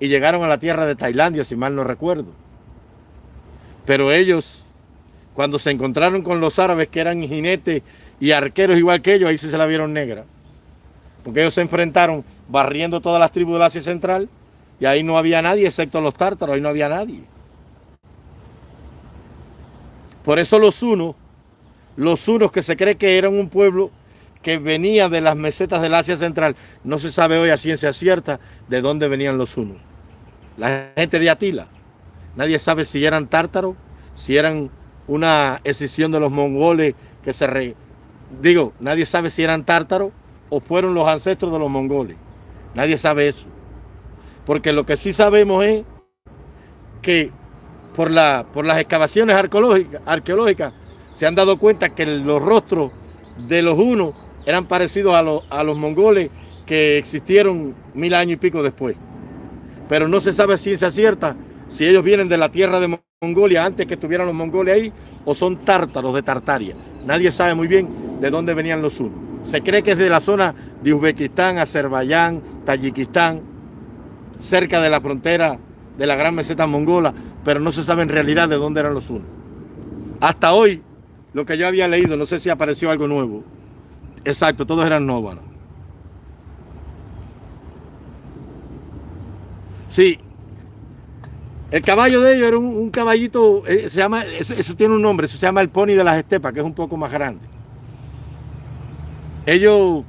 Y llegaron a la tierra de Tailandia, si mal no recuerdo. Pero ellos cuando se encontraron con los árabes que eran jinetes y arqueros igual que ellos, ahí sí se la vieron negra. Porque ellos se enfrentaron barriendo todas las tribus del Asia Central y ahí no había nadie excepto los tártaros, ahí no había nadie. Por eso los unos, los unos que se cree que eran un pueblo que venía de las mesetas del Asia Central, no se sabe hoy a ciencia cierta de dónde venían los unos. La gente de Atila, nadie sabe si eran tártaros, si eran una escisión de los mongoles que se... Re... Digo, nadie sabe si eran tártaros o fueron los ancestros de los mongoles. Nadie sabe eso. Porque lo que sí sabemos es que por, la, por las excavaciones arqueológicas, se han dado cuenta que los rostros de los unos eran parecidos a a los mongoles que existieron mil años y pico después. Pero no se sabe ciencia cierta si ellos vienen de la tierra de Mongolia antes que estuvieran los mongoles ahí o son tártaros de Tartaria. Nadie sabe muy bien de dónde venían los unos. Se cree que es de la zona de Uzbekistán, Azerbaiyán, Tayikistán, cerca de la frontera de la gran meseta mongola, pero no se sabe en realidad de dónde eran los unos. Hasta hoy, lo que yo había leído, no sé si apareció algo nuevo. Exacto, todos eran nóvanos. Sí, el caballo de ellos era un, caballito, eh, se llama, eso, tiene un nombre, eso se llama el pony de las estepas, que es un poco más grande. Ellos,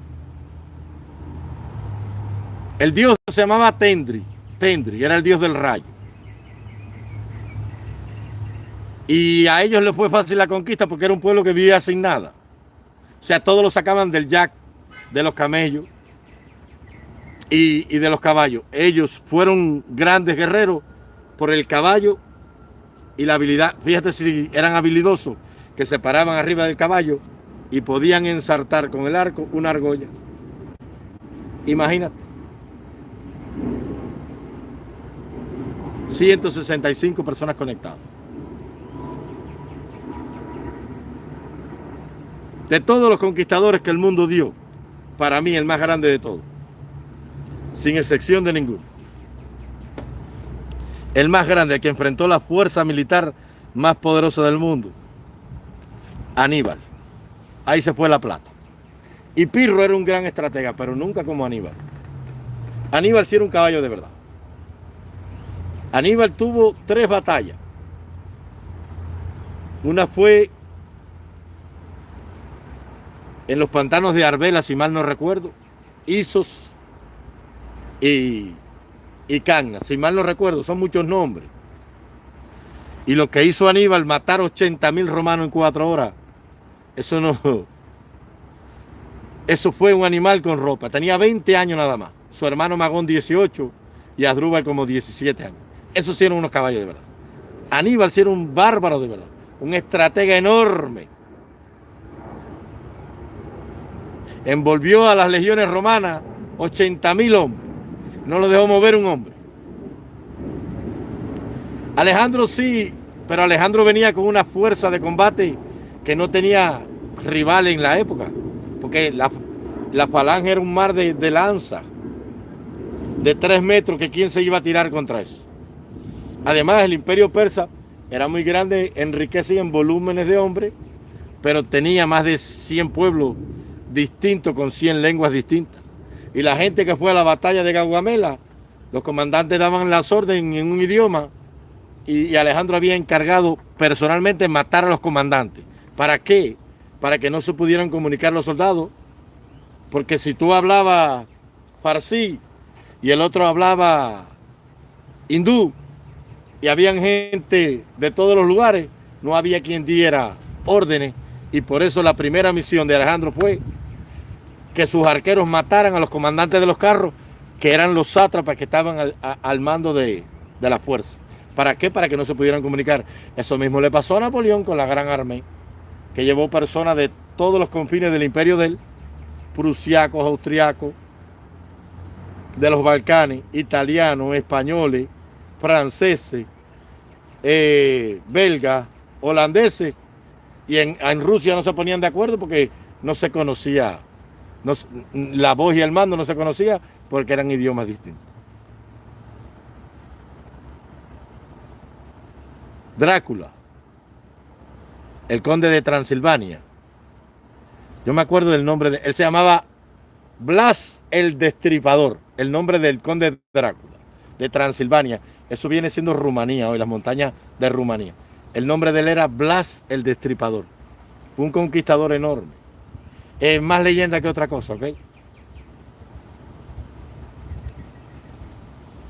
el dios se llamaba Tendri, Tendri, era el dios del rayo. Y a ellos les fue fácil la conquista porque era un pueblo que vivía sin nada. O sea, todos lo sacaban del jack, de los camellos y de los caballos. Ellos fueron grandes guerreros por el caballo y la habilidad. Fíjate si eran habilidosos, que se paraban arriba del caballo y podían ensartar con el arco una argolla. Imagínate. 165 personas conectadas. De todos los conquistadores que el mundo dio, para mí el más grande de todos, sin excepción de ninguno el más grande, que enfrentó la fuerza militar más poderosa del mundo, Aníbal. Ahí se fue la plata. Y Pirro era un gran estratega, pero nunca como Aníbal. Aníbal sí era un caballo de verdad. Aníbal tuvo tres batallas. Una fue en los pantanos de Arbela, si mal no recuerdo, Isos y y Cagna, si mal no recuerdo, son muchos nombres. Y lo que hizo Aníbal, matar 80 mil romanos en cuatro horas, eso no... Eso fue un animal con ropa. Tenía 20 años nada más. Su hermano Magón 18 y Adrúbal como 17 años. Esos sí eran unos caballos de verdad. Aníbal sí era un bárbaro de verdad. Un estratega enorme. Envolvió a las legiones romanas 80 mil hombres. No lo dejó mover un hombre. Alejandro sí, pero Alejandro venía con una fuerza de combate que no tenía rival en la época. Porque la, falange era un mar de, lanza. de tres metros que quién se iba a tirar contra eso. Además, el imperio persa era muy grande, enriquecía en volúmenes de hombres, pero tenía más de 100 pueblos distintos con 100 lenguas distintas. Y la gente que fue a la batalla de Gaugamela, los comandantes daban las órdenes en un idioma y, Alejandro había encargado personalmente matar a los comandantes. ¿Para qué? Para que no se pudieran comunicar los soldados. Porque si tú hablabas farsi y el otro hablaba hindú y habían gente de todos los lugares, no había quien diera órdenes y por eso la primera misión de Alejandro fue que sus arqueros mataran a los comandantes de los carros, que eran los sátrapas que estaban al, mando de, de la fuerza. ¿Para qué? Para que no se pudieran comunicar. Eso mismo le pasó a Napoleón con la Gran Armée, que llevó personas de todos los confines del imperio de él, prusiacos, austriacos, de los Balcanes, italianos, españoles, franceses, eh, belgas, holandeses, y en, Rusia no se ponían de acuerdo porque no se conocía, la voz y el mando no se conocía porque eran idiomas distintos. Drácula, el conde de Transilvania. Yo me acuerdo del nombre de él, se llamaba Blas el Destripador, el nombre del conde Drácula, de Transilvania. Eso viene siendo Rumanía hoy, las montañas de Rumanía. El nombre de él era Blas el Destripador, un conquistador enorme. Es más leyenda que otra cosa, ¿ok?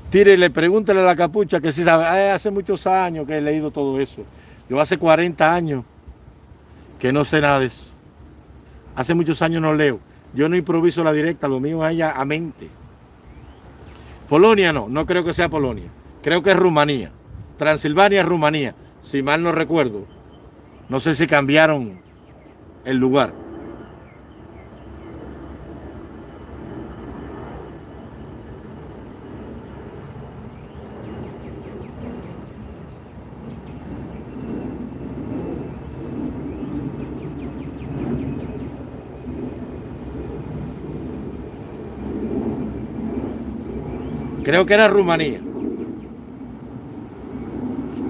Tírele, pregúntele a la capucha que si sabe. hace muchos años que he leído todo eso. Yo hace 40 años que no sé nada de eso. Hace muchos años no leo. Yo no improviso la directa, lo mío es ella a mente. Polonia no, no creo que sea Polonia. Creo que es Rumanía. Transilvania es Rumanía, si mal no recuerdo. No sé si cambiaron el lugar. Creo que era Rumanía.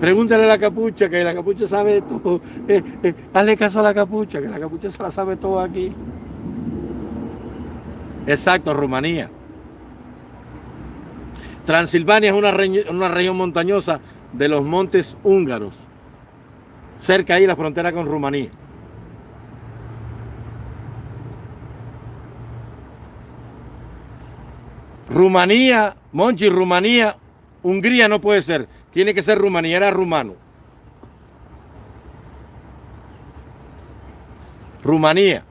Pregúntale a la capucha, que la capucha sabe todo. <laughs> Eh, eh, hazle caso a la capucha, que la capucha se la sabe todo aquí. Exacto, Rumanía. Transilvania es una, una región montañosa de los montes húngaros. Cerca ahí la frontera con Rumanía. Rumanía, Monchi, Rumanía, Hungría no puede ser. Tiene que ser Rumanía, era rumano. Rumanía.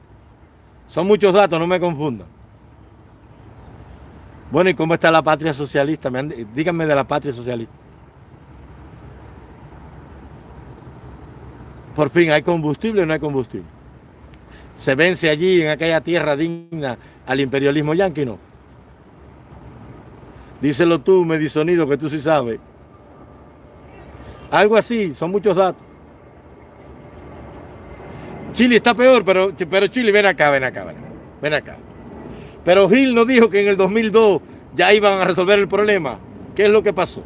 Son muchos datos, no me confundan. Bueno, ¿y cómo está la patria socialista? Díganme de la patria socialista. Por fin, ¿hay combustible o no hay combustible? ¿Se vence allí en aquella tierra digna al imperialismo yanqui? No. Díselo tú, Medisonido, que tú sí sabes. Algo así, son muchos datos. Chile está peor, pero, pero Chile, ven acá, ven acá, ven acá. Pero Gil nos dijo que en el 2002 ya iban a resolver el problema. ¿Qué es lo que pasó?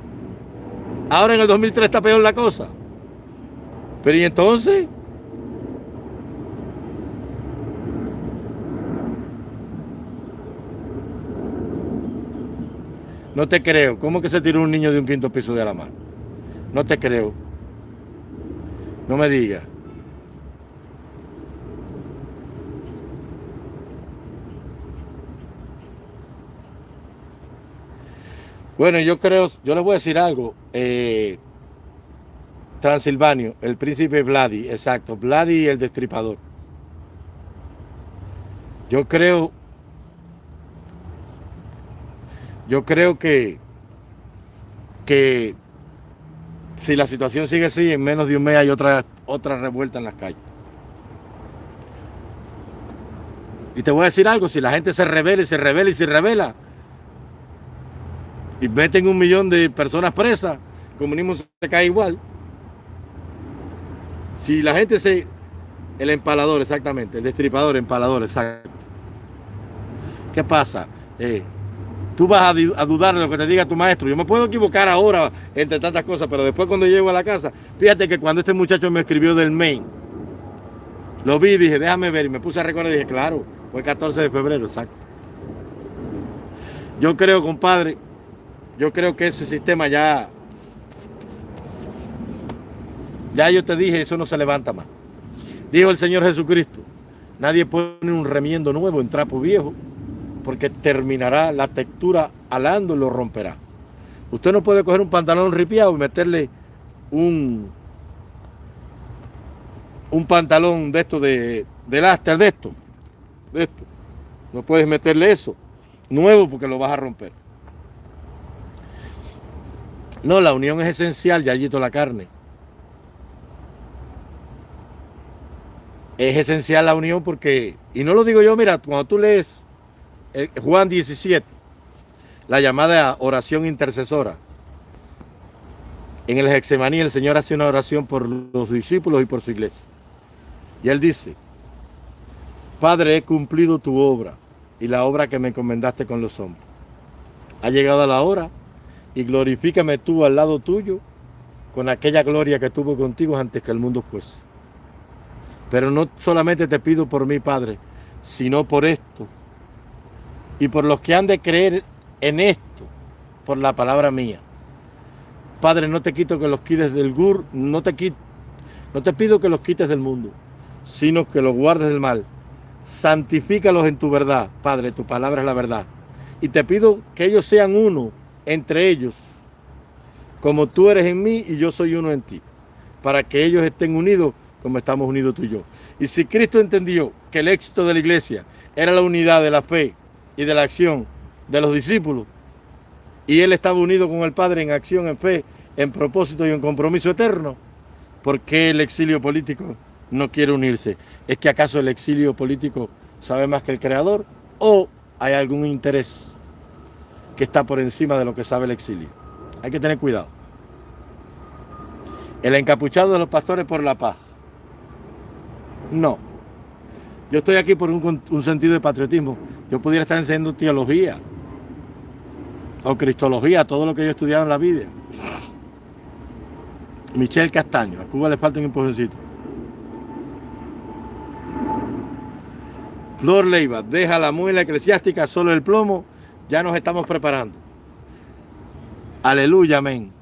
Ahora en el 2003 está peor la cosa. Pero ¿y entonces? No te creo. ¿Cómo que se tiró un niño de un quinto piso de la mano? No te creo. No me digas. Bueno, yo creo, yo les voy a decir algo. Eh, Transilvanio, el príncipe Vladi, exacto, Vladi el destripador. Yo creo yo creo que, que si la situación sigue así, en menos de un mes hay otra, otra revuelta en las calles. Y te voy a decir algo, si la gente se revela y se revela y se revela, y meten un millón de personas presas, el comunismo se cae igual. Si la gente se... El empalador, exactamente, el destripador, empalador, exacto. ¿Qué pasa? Eh, tú vas a, dudar de lo que te diga tu maestro. Yo me puedo equivocar ahora entre tantas cosas, pero después cuando llego a la casa, fíjate que cuando este muchacho me escribió del main, lo vi y dije, déjame ver, y me puse a recordar y dije, claro, fue 14 de febrero, exacto. Yo creo, compadre, yo creo que ese sistema ya, ya yo te dije, eso no se levanta más. Dijo el Señor Jesucristo, nadie pone un remiendo nuevo en trapo viejo, porque terminará la textura alando y lo romperá. Usted no puede coger un pantalón ripiado y meterle un, un pantalón de esto de, de láster de esto, de esto. No puedes meterle eso nuevo porque lo vas a romper. No, la unión es esencial, ya allí la carne. Es esencial la unión porque, y no lo digo yo, mira, cuando tú lees Juan 17, la llamada oración intercesora. En el Hexemaní el Señor hace una oración por los discípulos y por su iglesia. Y Él dice, Padre, he cumplido tu obra y la obra que me encomendaste con los hombres. Ha llegado la hora y glorifícame tú al lado tuyo con aquella gloria que tuvo contigo antes que el mundo fuese. Pero no solamente te pido por mí, Padre, sino por esto, y por los que han de creer en esto, por la palabra mía. Padre, no te quito que los quites del gur, no te, quito, no te pido que los quites del mundo, sino que los guardes del mal. Santifícalos en tu verdad, Padre, tu palabra es la verdad. Y te pido que ellos sean uno entre ellos, como tú eres en mí y yo soy uno en ti, para que ellos estén unidos como estamos unidos tú y yo. Y si Cristo entendió que el éxito de la iglesia era la unidad de la fe, y de la acción de los discípulos. Y él estaba unido con el Padre en acción, en fe, en propósito y en compromiso eterno. ¿Por qué el exilio político no quiere unirse? ¿Es que acaso el exilio político sabe más que el Creador? ¿O hay algún interés que está por encima de lo que sabe el exilio? Hay que tener cuidado. El encapuchado de los pastores por la paz. No. Yo estoy aquí por un, sentido de patriotismo. Yo pudiera estar enseñando teología o cristología, todo lo que yo he estudiado en la vida. Michel Castaño, a Cuba le falta un empujoncito. Flor Leiva, deja la muela eclesiástica, solo el plomo, ya nos estamos preparando. Aleluya, amén.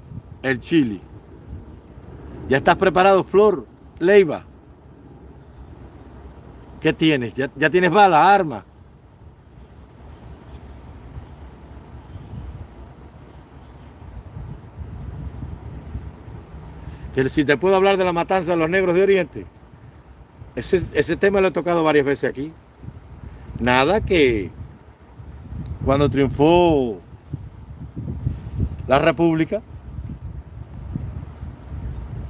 El chili. ¿Ya estás preparado, Flor Leiva? ¿Qué tienes? ¿Ya, tienes bala, arma? Que si te puedo hablar de la matanza de los negros de Oriente. Ese, ese tema lo he tocado varias veces aquí. Nada que cuando triunfó la República,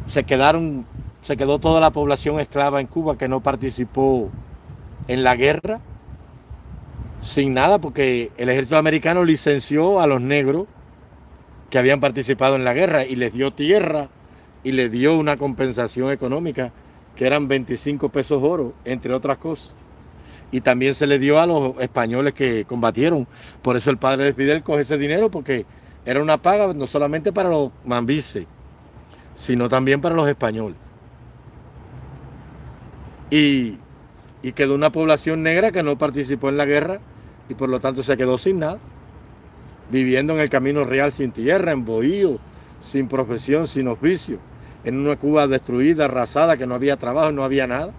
se quedaron, se quedó toda la población esclava en Cuba que no participó en la guerra sin nada porque el ejército americano licenció a los negros que habían participado en la guerra y les dio tierra y les dio una compensación económica que eran 25 pesos oro, entre otras cosas. Y también se le dio a los españoles que combatieron. Por eso el padre de Fidel coge ese dinero porque era una paga no solamente para los mambises, sino también para los españoles. Y y quedó una población negra que no participó en la guerra y por lo tanto se quedó sin nada, viviendo en el camino real sin tierra, en bohío, sin profesión, sin oficio, en una Cuba destruida, arrasada, que no había trabajo, no había nada,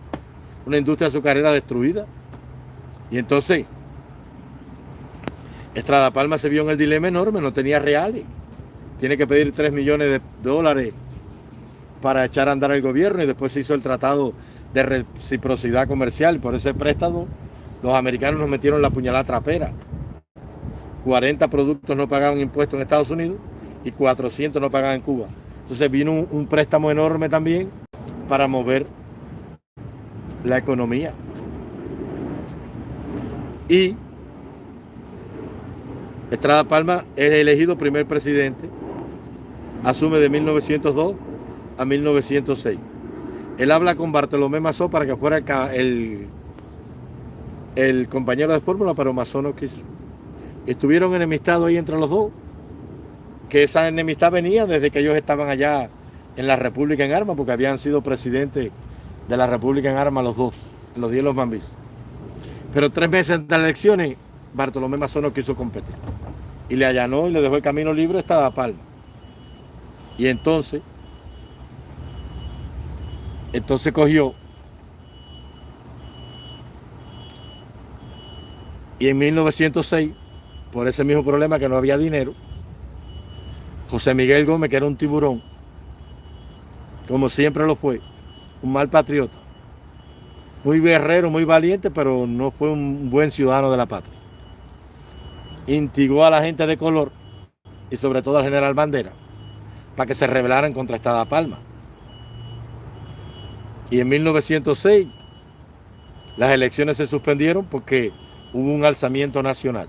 una industria azucarera destruida. Y entonces, Estrada Palma se vio en el dilema enorme, no tenía reales, tiene que pedir 3 millones de dólares para echar a andar el gobierno y después se hizo el tratado de reciprocidad comercial. Por ese préstamo, los americanos nos metieron la puñalada trapera. 40 productos no pagaban impuestos en Estados Unidos y 400 no pagaban en Cuba. Entonces vino un, préstamo enorme también para mover la economía. Y Estrada Palma es elegido primer presidente, asume de 1902 a 1906. Él habla con Bartolomé Mazó para que fuera el, el, compañero de fórmula, pero Mazó no quiso. estuvieron enemistados ahí entre los dos, que esa enemistad venía desde que ellos estaban allá en la República en Armas, porque habían sido presidentes de la República en Armas los dos, los días de los Mambis. Pero tres meses de las elecciones, Bartolomé Mazón no quiso competir. Y le allanó y le dejó el camino libre hasta Palma. Y entonces, entonces cogió y en 1906, por ese mismo problema que no había dinero, José Miguel Gómez, que era un tiburón, como siempre lo fue, un mal patriota, muy guerrero, muy valiente, pero no fue un buen ciudadano de la patria. Intigó a la gente de color y sobre todo al general Bandera para que se rebelaran contra Estada Palma. Y en 1906 las elecciones se suspendieron porque hubo un alzamiento nacional.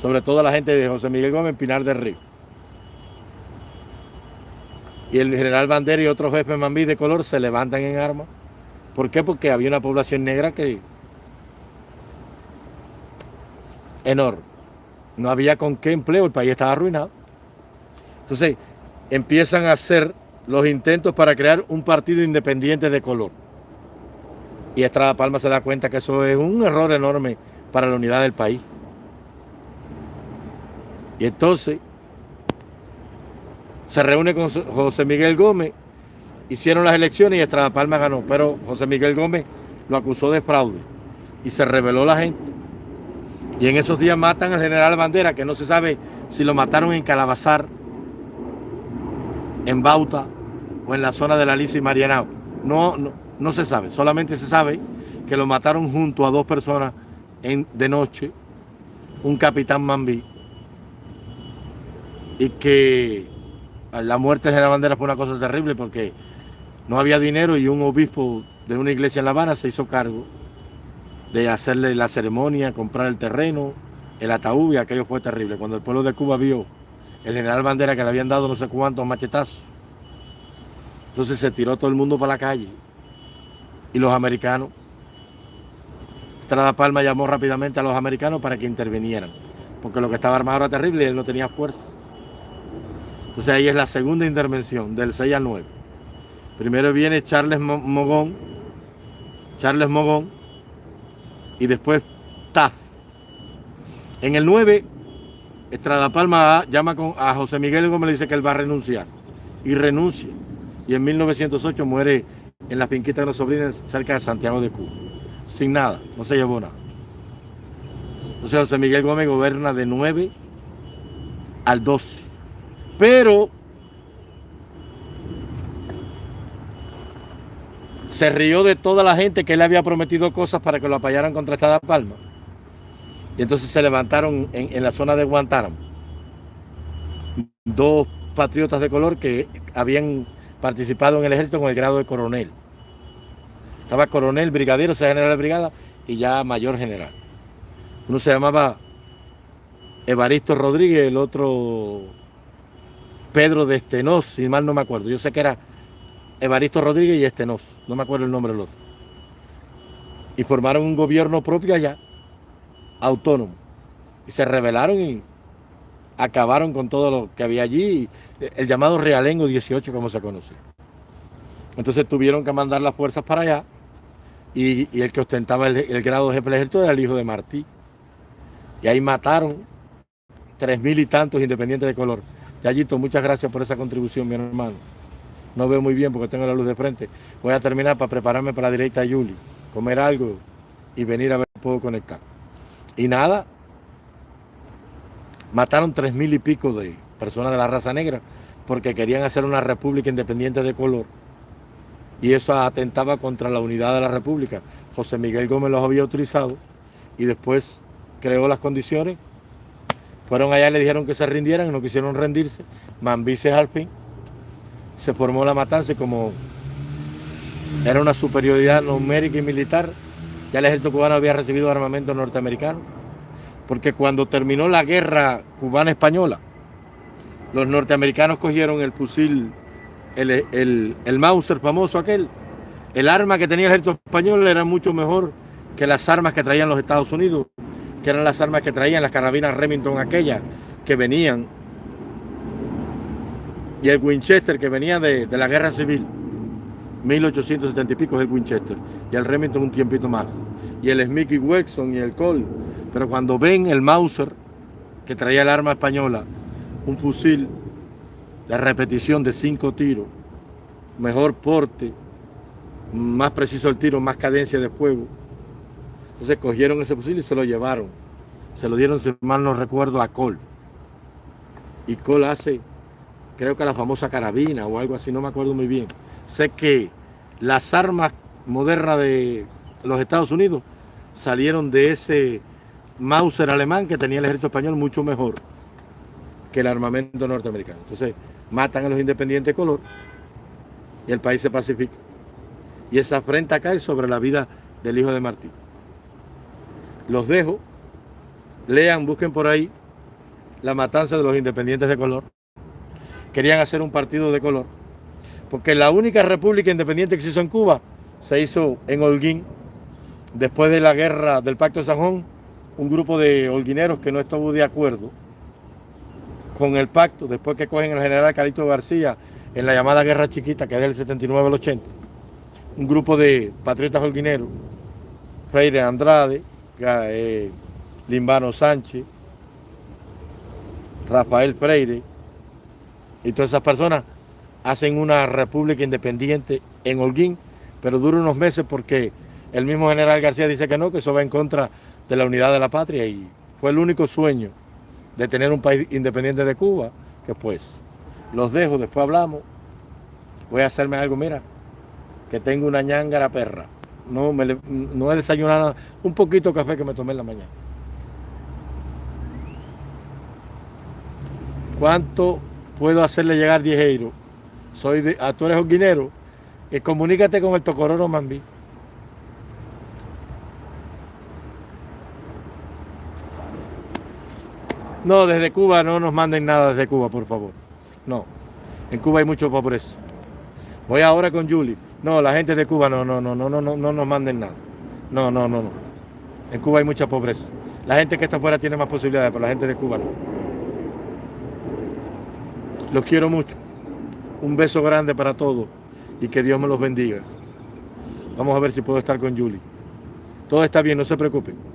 Sobre todo la gente de José Miguel Gómez Pinar del Río. Y el general Bandera y otros jefes mambí de color se levantan en armas. ¿Por qué? Porque había una población negra que... enorme. No había con qué empleo, el país estaba arruinado. Entonces, empiezan a hacer los intentos para crear un partido independiente de color. Y Estrada Palma se da cuenta que eso es un error enorme para la unidad del país. Y entonces se reúne con José Miguel Gómez, hicieron las elecciones y Estrada Palma ganó, pero José Miguel Gómez lo acusó de fraude y se reveló la gente. Y en esos días matan al general Bandera, que no se sabe si lo mataron en Calabazar en Bauta o en la zona de la Alicia y Marianao. No, no, no, se sabe, solamente se sabe que lo mataron junto a dos personas en, de noche, un capitán Mambí, y que la muerte de la bandera fue una cosa terrible porque no había dinero y un obispo de una iglesia en La Habana se hizo cargo de hacerle la ceremonia, comprar el terreno, el ataúd y aquello fue terrible. Cuando el pueblo de Cuba vio el general Bandera que le habían dado no sé cuántos machetazos. Entonces se tiró todo el mundo para la calle. Y los americanos, Trada Palma llamó rápidamente a los americanos para que intervinieran. Porque lo que estaba armado era terrible y él no tenía fuerza. Entonces ahí es la segunda intervención, del 6 al 9. Primero viene Charles Mogón, Charles Mogón, y después Taf. En el 9 Estrada Palma llama a José Miguel Gómez le dice que él va a renunciar. Y renuncia. Y en 1908 muere en la finquita de los sobrinos cerca de Santiago de Cuba. Sin nada, no se llevó nada. Entonces José Miguel Gómez gobierna de 9 al 2. Pero se rió de toda la gente que él había prometido cosas para que lo apoyaran contra Estrada Palma. Y entonces se levantaron en, la zona de Guantánamo dos patriotas de color que habían participado en el ejército con el grado de coronel. Estaba coronel, brigadero, o sea, general de brigada y ya mayor general. Uno se llamaba Evaristo Rodríguez, el otro Pedro de Estenós, si mal no me acuerdo. Yo sé que era Evaristo Rodríguez y Estenós, no me acuerdo el nombre del otro. Y formaron un gobierno propio allá autónomo. Y se rebelaron y acabaron con todo lo que había allí, el llamado Realengo 18 como se conoce. Entonces tuvieron que mandar las fuerzas para allá y, el que ostentaba el, grado de jefe del ejército era el hijo de Martí. Y ahí mataron tres mil y tantos independientes de color. Yayito, muchas gracias por esa contribución, mi hermano. No veo muy bien porque tengo la luz de frente. Voy a terminar para prepararme para la directa a Yuli, comer algo y venir a ver si puedo conectar. Y nada, mataron tres mil y pico de personas de la raza negra porque querían hacer una república independiente de color. Y eso atentaba contra la unidad de la república. José Miguel Gómez los había utilizado y después creó las condiciones. Fueron allá y le dijeron que se rindieran, no quisieron rendirse. Mambises al fin. Se formó la matanza y como era una superioridad numérica y militar, ya el ejército cubano había recibido armamento norteamericano, porque cuando terminó la guerra cubana-española, los norteamericanos cogieron el fusil, el, el, Mauser famoso aquel, el arma que tenía el ejército español era mucho mejor que las armas que traían los Estados Unidos, que eran las armas que traían las carabinas Remington aquellas que venían y el Winchester que venía de, la guerra civil 1870 y pico es el Winchester y el Remington un tiempito más y el Smith y Wesson y el Colt pero cuando ven el Mauser que traía el arma española un fusil de repetición de cinco tiros mejor porte más preciso el tiro, más cadencia de fuego entonces cogieron ese fusil y se lo llevaron. Se lo dieron, si mal no recuerdo, a Cole. Y Cole hace, creo que la famosa carabina o algo así, no me acuerdo muy bien. Sé que las armas modernas de los Estados Unidos salieron de ese Mauser alemán que tenía el ejército español mucho mejor que el armamento norteamericano. Entonces matan a los independientes de color y el país se pacifica. Y esa afrenta cae sobre la vida del hijo de Martín los dejo, lean, busquen por ahí la matanza de los independientes de color. Querían hacer un partido de color, porque la única república independiente que se hizo en Cuba se hizo en Holguín, después de la guerra del Pacto de San Juan, un grupo de holguineros que no estuvo de acuerdo con el pacto, después que cogen al general Calito García en la llamada Guerra Chiquita, que es del 79 al 80, un grupo de patriotas holguineros, Freire Andrade, eh, Limbano Sánchez, Rafael Freire, y todas esas personas hacen una república independiente en Holguín, pero dura unos meses porque el mismo general García dice que no, que eso va en contra de la unidad de la patria y fue el único sueño de tener un país independiente de Cuba, que pues los dejo, después hablamos, voy a hacerme algo, mira, que tengo una ñangara perra. No, me no he desayunado nada. Un poquito de café que me tomé en la mañana. ¿Cuánto puedo hacerle llegar 10 euros? Soy de, a, tú eres guinero y comunícate con el Tocororo Mambí. No, desde Cuba no nos manden nada desde Cuba, por favor. No, en Cuba hay mucho pobreza. Voy ahora con Julie. No, la gente de Cuba no, no, no, no, no, no, no nos manden nada. No, no, no, no. En Cuba hay mucha pobreza. La gente que está afuera tiene más posibilidades, pero la gente de Cuba no. Los quiero mucho. Un beso grande para todos y que Dios me los bendiga. Vamos a ver si puedo estar con Julie. Todo está bien, no se preocupen.